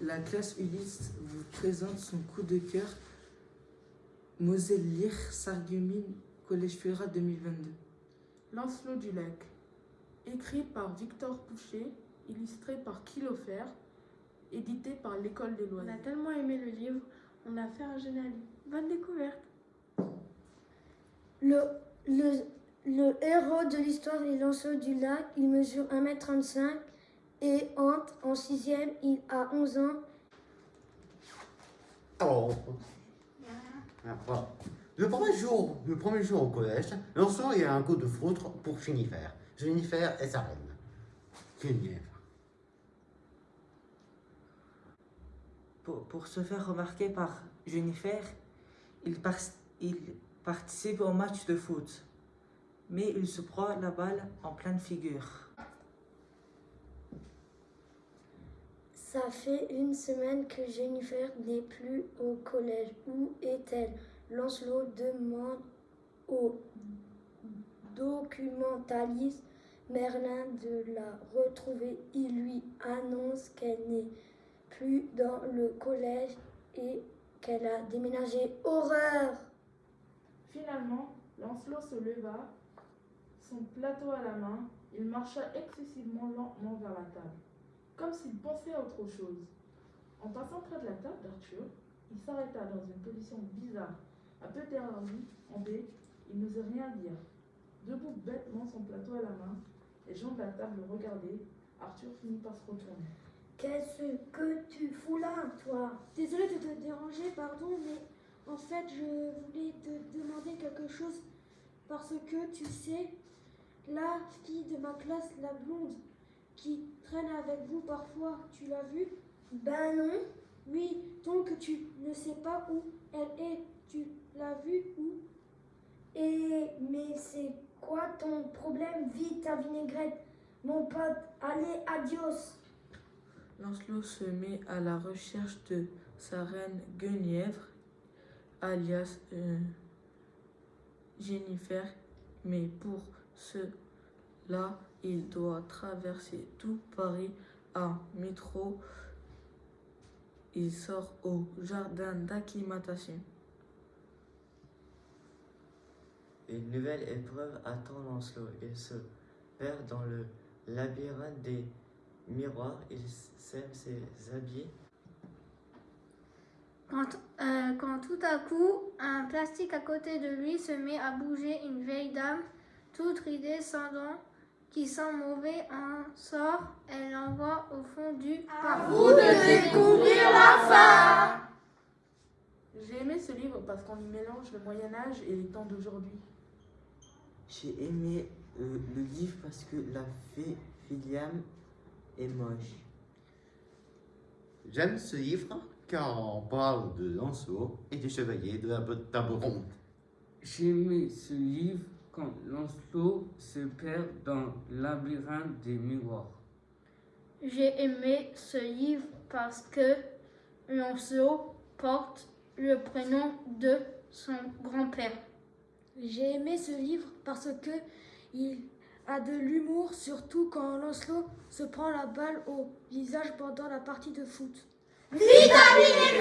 La classe Ulysse vous présente son coup de cœur Moselle Lire Sargumine Collège Fura 2022. Lancelot du Lac. Écrit par Victor Pouchet, illustré par Kilofer, édité par l'École des On loisirs. a tellement aimé le livre, on a fait un génali. Bonne découverte. Le, le, le héros de l'histoire est Lancelot du Lac. Il mesure 1m35 et entre en sixième. Il a 11 ans. Alors, ah, voilà. Le premier jour, le premier jour au collège, Lancelot il a un coup de foudre pour Jennifer. Jennifer est sa reine. Geneviève. Pour, pour se faire remarquer par Jennifer, il, par- il participe au match de foot, mais il se prend la balle en pleine figure. Ça fait une semaine que Jennifer n'est plus au collège. Où est-elle? Lancelot demande au documentaliste Merlin de la retrouver. Il lui annonce qu'elle n'est plus dans le collège et qu'elle a déménagé. Horreur Finalement, Lancelot se leva, son plateau à la main, il marcha excessivement lentement vers la table, comme s'il pensait à autre chose. En passant près de la table d'Arthur, il s'arrêta dans une position bizarre, un peu terrorisé, en B, il n'osait rien dire. Debout bêtement son plateau à la main, les gens de la table le regardaient, Arthur finit par se retourner. Qu'est-ce que tu fous là, toi? Désolée de te déranger, pardon, mais en fait, je voulais te demander quelque chose parce que tu sais, la fille de ma classe, la blonde, qui traîne avec vous parfois, tu l'as vue Ben non. Oui, donc tu ne sais pas où elle est. Tu l'as vue où? Et mais c'est quoi ton problème? Vite ta vinaigrette, mon pote. Allez, adios. Lancelot se met à la recherche de sa reine Guenièvre, alias euh, Jennifer, mais pour cela, il doit traverser tout Paris en métro. Il sort au jardin d'acclimatation. Une nouvelle épreuve attend Lancelot. Il se perd dans le labyrinthe des miroirs. Il sème ses habits. Quand, euh, quand tout à coup, un plastique à côté de lui se met à bouger, une vieille dame, toute ridée, sans dents, qui sent mauvais, en sort, elle l'envoie au fond du Vous de découvrir la fin J'ai aimé ce livre parce qu'on y mélange le Moyen Âge et les temps d'aujourd'hui. J'ai aimé euh, le livre parce que la fée William est moche. J'aime ce livre car on parle de Lancelot et des chevaliers de la table ronde. J'ai aimé ce livre quand Lancelot se perd dans le labyrinthe des miroirs. J'ai aimé ce livre parce que Lancelot porte le prénom de son grand-père. J'ai aimé ce livre parce que il a de l'humour, surtout quand Lancelot se prend la balle au visage pendant la partie de foot. Vitamine